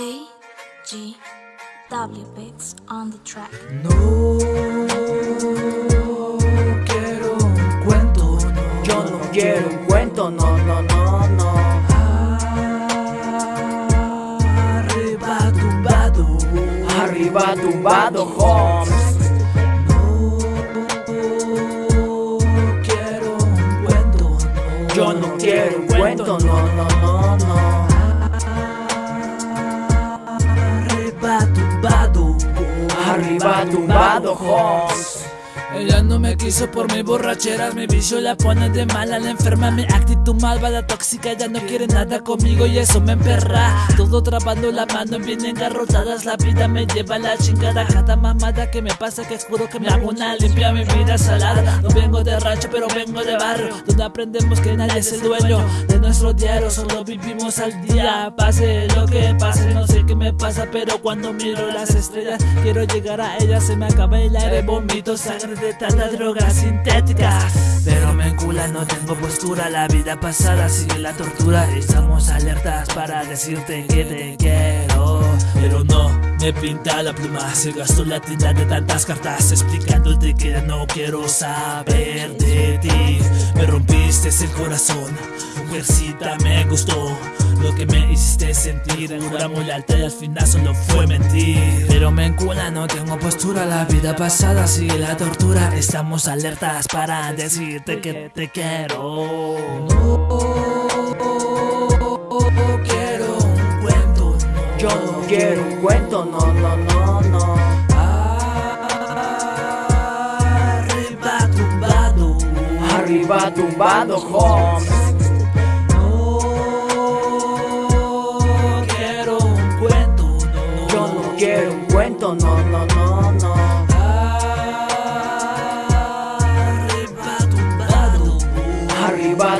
G. W Bits on the track. No quiero un cuento, no. Yo no quiero un cuento, no, no, no, no. Arriba tumbado, Arriba tumbado, Holmes. no quiero un cuento, no. Yo no quiero un cuento, no, no. Tumbado, Holmes. Ella no me quiso por mi borrachera, mi vicio la pone de mala, la enferma, mi actitud malvada, tóxica, ya no quiere nada conmigo y eso me emperra. Todo trabando la mano, bien engarrotadas, la vida me lleva a la chingada, cada mamada que me pasa que juro que me hago una limpia, mi vida salada. No vengo de rancho, pero vengo de barrio, donde aprendemos que nadie es el dueño de nuestro diario, solo vivimos al día, pase lo que pase, no sé qué me pasa, pero cuando miro las estrellas, quiero llegar a ellas, se me acaba el aire, vomito sangre de tanta droga sintética. Pero me encula, no tengo postura, la vida pasada sigue la tortura. Estamos alertas para decirte que te quiero. Pero no me pinta la pluma, se gastó la tinta de tantas cartas explicándote que no quiero saber de ti. Me rompiste el corazón, mujercita me gustó. Lo que me hiciste sentir, juramos lealtad y al final solo fue mentir. Pero me encula, no tengo postura, la vida pasada sigue la tortura. Estamos alertas para decirte que te quiero. No quiero un cuento, no. Yo no quiero un cuento, no, no, no, no. Arriba tumbado, Arriba tumbado, Holmes.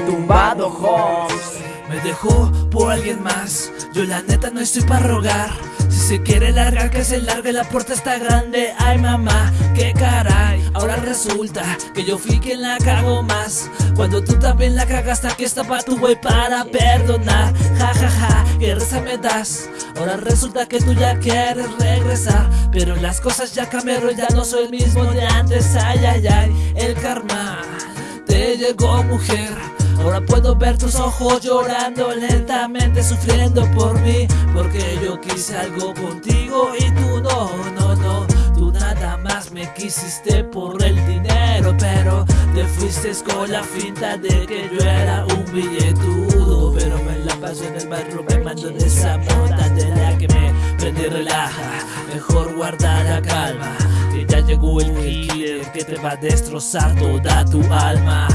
Tumbado, Holmes. me dejó por alguien más. Yo la neta no estoy para rogar. Si se quiere largar, que se largue, la puerta está grande. Ay mamá, qué caray. Ahora resulta que yo fui quien la cago más. Cuando tú también la cagaste, aquí está pa' tu güey para perdonar. Ja ja ja, qué risa me das. Ahora resulta que tú ya quieres regresar. Pero las cosas ya cambiaron, ya no soy el mismo de antes. Ay ay ay, el karma te llegó mujer. Ahora puedo ver tus ojos llorando lentamente, sufriendo por mí. Porque yo quise algo contigo y tú no, no, no. Tú nada más me quisiste por el dinero, pero te fuiste con la finta de que yo era un billetudo. Pero me la paso en el barrio quemando de esa mota de la que me prende relaja. Mejor guarda la calma, que ya llegó el killer que te va a destrozar toda tu alma.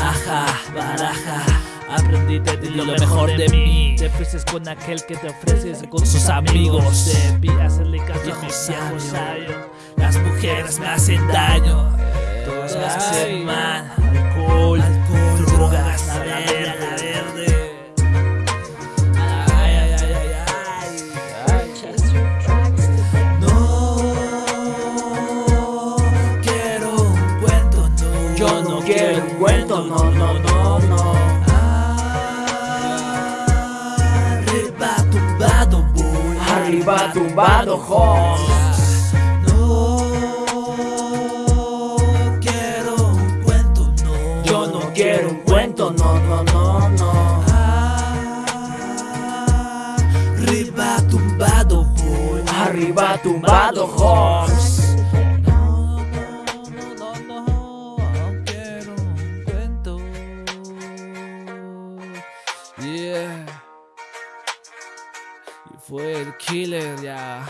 Ajá, baraja. Aprendí de ti lo mejor de mí. Te fuiste con aquel que te ofreces con sus amigos. Debí hacerle caso a sabios. Las mujeres me hacen daño. Todas me hacen mal. Cuento, no, no, no, no. Arriba tumbado voy. Arriba tumbado, Holmes. No quiero un cuento, no. Yo no quiero un cuento, no, no, no, no. Arriba tumbado voy. Arriba tumbado, Holmes. Fue el killer ya.